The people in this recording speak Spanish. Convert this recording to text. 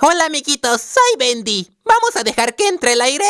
Hola amiguitos, soy Bendy. ¿Vamos a dejar que entre el aire?